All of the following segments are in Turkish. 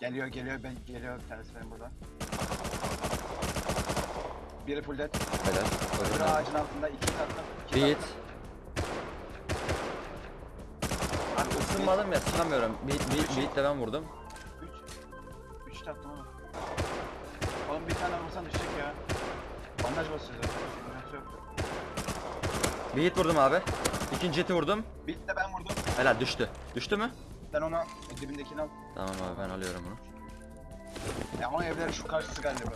Geliyor geliyor ben geliyor benim burada. Biri full dead. Helal. Öldüm. ağacın altında iki tatlım. iki Bir hit. tatlım. Abi ısınmadım ya sıkamıyorum. Bir, bir, bir hit de ben vurdum. Üç. Üç tatlım oğlum. Oğlum bir tane vursan düşecek ya. Bandaj basıyor zaten. Sıkıntı yok. Bir hit vurdum abi. İkinci hiti vurdum. Bir de ben vurdum. Helal düştü. Düştü mü? Sen onu al. E, dibindekini al. Tamam abi ben alıyorum bunu. Ya ama evler şu karşısı galiba.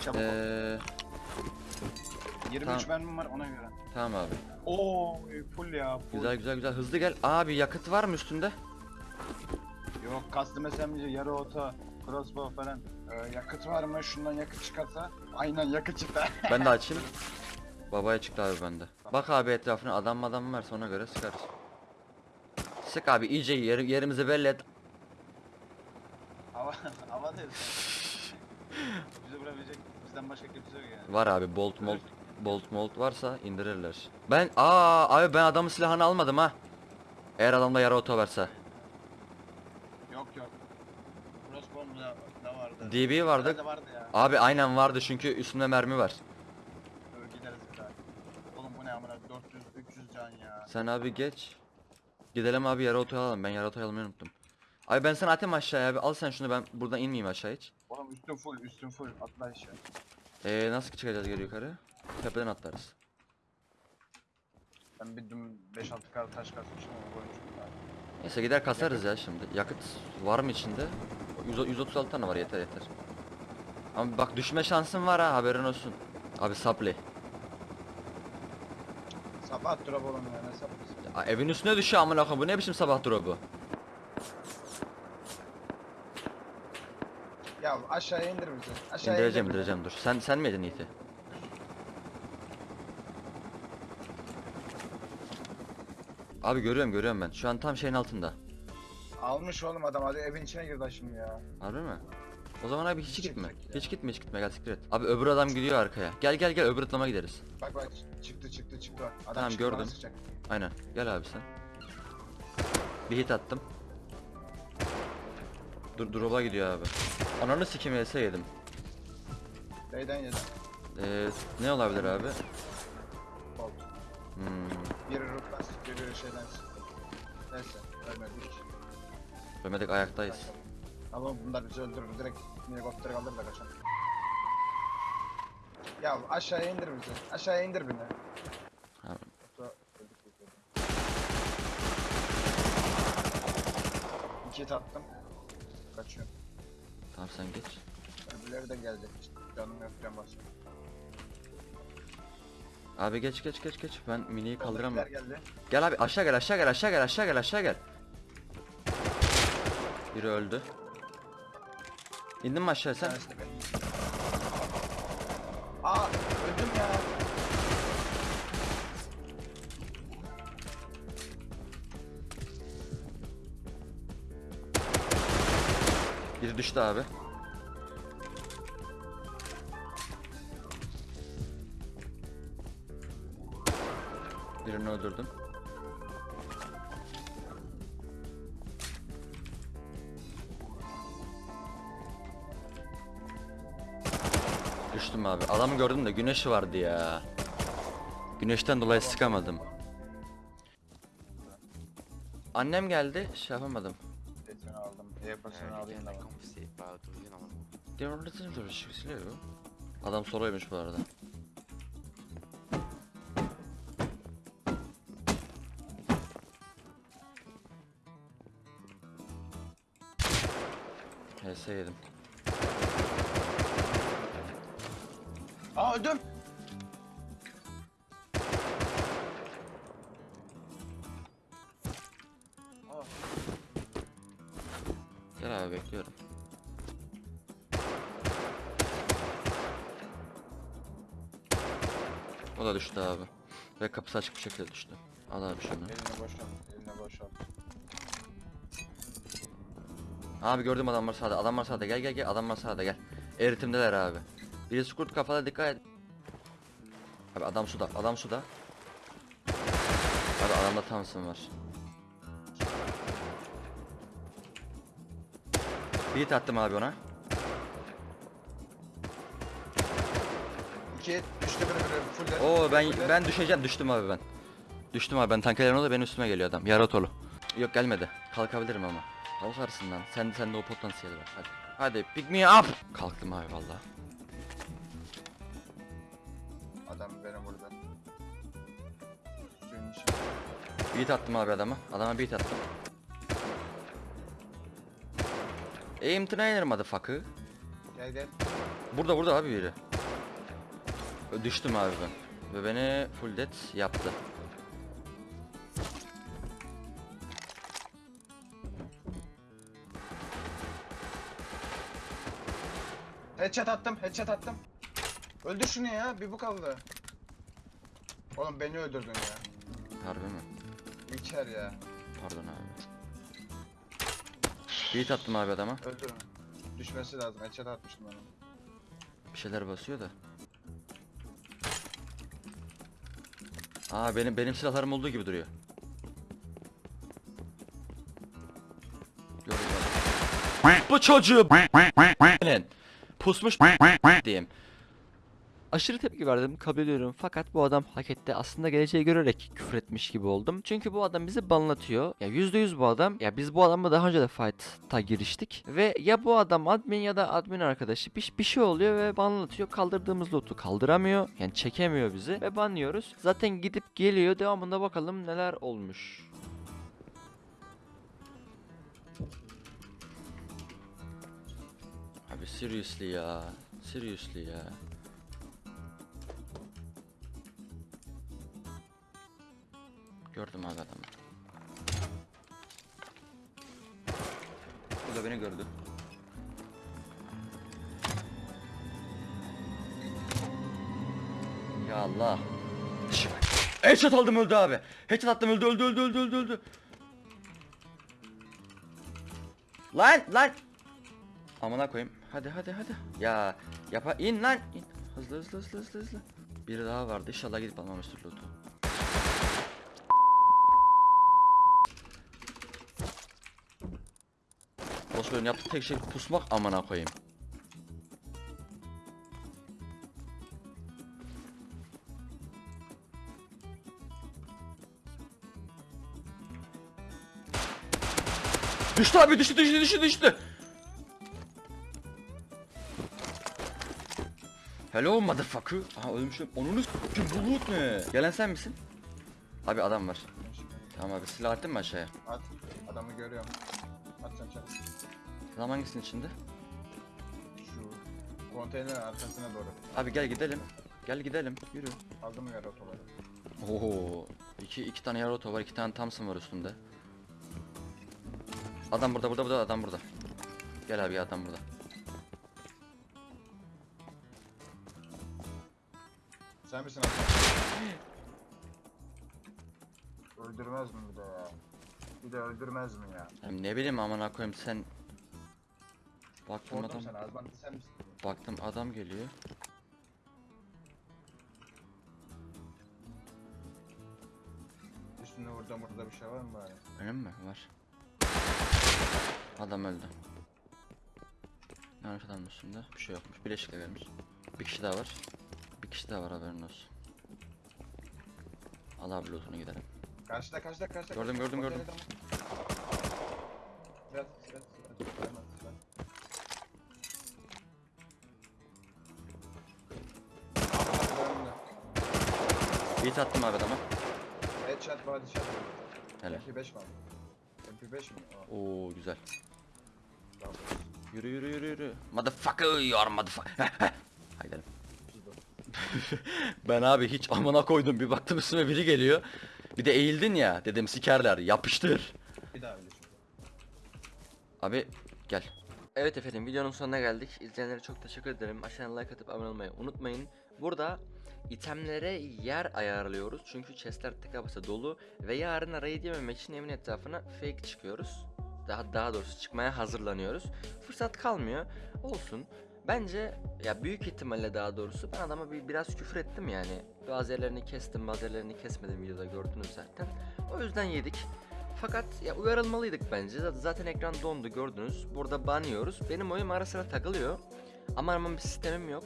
Çabuk. ol. Eee 23 tamam. mermim var ona göre. tamam abi. Oo full ya. Full. Güzel güzel güzel hızlı gel. Abi yakıt var mı üstünde? Yok custom SMG, yarı oto, crossbow falan. Ee, yakıt var mı? Şundan yakıt çıkarsa. Aynen yakıt çıktı. Ben de açayım. Babaya çıktı abi bende. Bak abi etrafına adam adam varsa ona göre sıkarız. Sık abi iyice yer, yerimizi belli et. hava, hava değil. Bizi vurabilecek bizden başka kimse yok yani. Var abi bolt molt bolt molt varsa indirirler. Ben aa abi ben adamın silahını almadım ha. Eğer adamda yara oto varsa. Yok yok. Crossbow da, da vardı. DB vardı. Nerede vardı ya? Abi aynen vardı çünkü üstümde mermi var. Dur gideriz bir daha. Oğlum bu ne amına 400 300 can ya. Sen abi geç. Gidelim abi yara otoyu alalım. Ben yara otoyu almayı unuttum. Abi ben sana atayım aşağıya abi. Al sen şunu ben buradan inmeyeyim aşağı hiç. Oğlum üstün full üstün full atla aşağı. Ee, nasıl çıkacağız geri yukarı? Tepeden atlarız. Ben bir dün 5-6 kar taş kasmıştım ama koymuştum daha. Neyse gider kasarız ya şimdi. Yakıt var mı içinde? 100, 136 tane var yeter yeter. Ama bak düşme şansın var ha haberin olsun. Abi sapli. Sabah drop oğlum ya ne saplısı. Evin üstüne düşüyor amına koyayım. Bu ne biçim sabah drop'u? Ya aşağıya indir bizi. Aşağıya İndireceğim indir indireceğim dur. Sen sen miydin Yiğit'i? Abi görüyorum görüyorum ben. Şu an tam şeyin altında. Almış oğlum adam hadi evin içine girdi şimdi ya. Harbi mi? O zaman abi hiç gitme. ya. Hiç gitme hiç gitme gel siktir et. Abi öbür adam gidiyor arkaya. Gel gel gel öbür atlama gideriz. Bak bak çıktı çıktı çıktı. Adam Tamam, çıktı, bana gördüm. Aynen. Gel abi sen. Bir hit attım. Dur drop'a gidiyor abi. Ananı sikim else yedim. Neyden yedim? Ee, ne olabilir abi? Bolt. Hmm, Biri root'tan sıktı, biri şeyden sıktı. Neyse, ölmedik. ölmedik ayaktayız. Ama bunlar bizi öldürür. Direkt helikoptere alır da kaçar. Ya aşağıya indir bizi. Aşağıya indir beni. Öldük. İki tattım. Kaçıyor. Tamam sen geç. Öbürleri de gelecek. İşte canım yok can basıyor. Abi geç geç geç geç. Ben miniyi kaldıramam. Geldi. Gel abi aşağı gel aşağı gel aşağı gel aşağı gel aşağı gel. Biri öldü. İndin mi aşağı sen? Aa öldüm ya. Biri düştü abi. Birini öldürdüm. Düştüm abi. Adamı gördüm de güneşi vardı ya. Güneşten dolayı sıkamadım. Annem geldi, şey yapamadım. Sesini aldım. E-pasını alayım da. görüşürüz Adam soloymuş bu arada. HS yedim. Aa öldüm. Aa, Gel abi bekliyorum. O da düştü abi. Ve kapısı açık bir şekilde düştü. Al abi şunu. elini boşalt. Elini boşalt. Abi gördüm adam var sağda. Adam var sağda. Gel gel gel. Adam var sağda gel. Eritimdeler abi. Birisi kurt kafalı dikkat et. Abi adam suda. Adam suda. Abi adamda Thompson var. Beat attım abi ona. İki düştü biri biri full. Oo ben ben düşeceğim düştüm abi ben. Düştüm abi ben tankelerin o da benim üstüme geliyor adam. Yaratolu. Yok gelmedi. Kalkabilirim ama. Kalkarsın lan. Sen sende o potansiyel var. Hadi. Hadi pick me up. Kalktım abi valla. Beat attım abi adama. Adama beat attım. Aim trainer motherfucker. Gel gel. Burada burada abi biri. Düştüm abi ben. Ve beni full dead yaptı. Headshot attım, headshot attım. Öldür şunu ya, bir bu kaldı. Oğlum beni öldürdün ya. Harbi mi? İlker ya. Pardon abi. Beat attım abi adama. Öldür onu. Düşmesi lazım, headshot atmıştım ben onu. Bir şeyler basıyor da. Aa benim benim silahlarım olduğu gibi duruyor. Gördüm. Bu çocuğu Lan. pusmuş diyeyim. Aşırı tepki verdim kabul ediyorum fakat bu adam hak etti aslında geleceği görerek küfür etmiş gibi oldum. Çünkü bu adam bizi banlatıyor. Ya %100 bu adam. Ya biz bu adamla daha önce de fight'a giriştik. Ve ya bu adam admin ya da admin arkadaşı bir, bir şey oluyor ve banlatıyor. Kaldırdığımız loot'u kaldıramıyor. Yani çekemiyor bizi ve banlıyoruz. Zaten gidip geliyor devamında bakalım neler olmuş. Abi seriously ya. Seriously ya. Gördüm abi adamı. Bu da beni gördü. Ya Allah. Headshot aldım öldü abi. Headshot attım öldü öldü öldü öldü öldü öldü. Lan lan. Amına koyayım. Hadi hadi hadi. Ya yapa in lan. in. Hızlı hızlı hızlı hızlı hızlı. Biri daha vardı. İnşallah gidip almamıştır loot'u. Bosco'nun yaptığı tek şey pusmak amına koyayım. Düştü abi düştü düştü düştü düştü. Hello motherfucker. Aha ölmüşüm. Onun s**kim bu loot ne? Gelen sen misin? Abi adam var. Tamam abi silah attın mı aşağıya? At, adamı görüyorum. Sen çabuk. Adam hangisinin içinde? Şu konteynerin arkasına doğru. Abi gel gidelim. Gel gidelim. Yürü. Aldım yarı otoları. Oo. İki, iki tane Yaroto var, iki tane Thompson var üstünde. Adam burada, burada, burada, adam burada. Gel abi adam burada. Sen misin adam? Öldürmez mi bir de ya? Bir de öldürmez mi ya? Hem ne bileyim amına koyayım sen. Baktım Sordum adam, sana Azman sen misin? baktım adam geliyor. Üstünde burada burada bir şey var mı bari? Önüm mü? Var. Adam öldü. Yanlış adamın üstünde. Bir şey yokmuş. Bileşikle gelmiş. Bir kişi daha var. Bir kişi daha var haberin olsun. Al abi lootunu gidelim. Karşıda karşıda karşıda. Gördüm, gördüm, gördüm. Biraz biraz biraz. Hemen, hemen. Abi, önümde. Beat attım abi adama. Headshot body shot. Helal. MP5 mi aldın? MP5 mi? Aa, Oo güzel. bravo. Yürü yürü yürü yürü. Motherfucker you are motherfucker. Haydi ben abi hiç amına koydum bir baktım üstüme biri geliyor. Bir de eğildin ya dedim sikerler yapıştır. Bir daha öyle. Abi gel. Evet efendim videonun sonuna geldik. İzleyenlere çok teşekkür ederim. Aşağıdan like atıp abone olmayı unutmayın. Burada itemlere yer ayarlıyoruz. Çünkü chestler tıka basa dolu. Ve yarın arayı yememek için evin etrafına fake çıkıyoruz. Daha, daha doğrusu çıkmaya hazırlanıyoruz. Fırsat kalmıyor. Olsun. Bence ya büyük ihtimalle daha doğrusu ben adama bir, biraz küfür ettim yani. Bazı yerlerini kestim bazı yerlerini kesmedim videoda gördünüz zaten. O yüzden yedik. Fakat ya uyarılmalıydık bence. Zaten- ekran dondu gördünüz. Burada banıyoruz. Benim oyun ara sıra takılıyor. Ama aramam bir sistemim yok.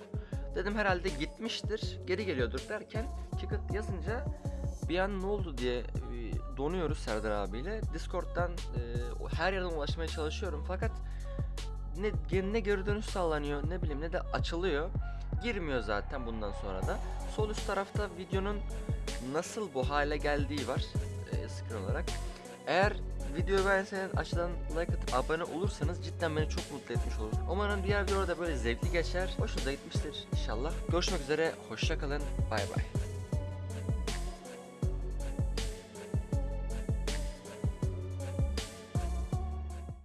Dedim herhalde gitmiştir. Geri geliyordur derken Kickit yazınca bir an ne oldu diye e, donuyoruz Serdar abiyle. Discord'dan e, her yerden ulaşmaya çalışıyorum fakat ne, ne geri dönüş sağlanıyor ne bileyim ne de açılıyor. Girmiyor zaten bundan sonra da. Sol üst tarafta videonun nasıl bu hale geldiği var e, screen olarak. Eğer videoyu beğenseniz aşağıdan like atıp abone olursanız cidden beni çok mutlu etmiş olur. Umarım diğer videoda böyle zevkli geçer. Hoşunuza gitmiştir inşallah. Görüşmek üzere. Hoşça kalın. Bay bay.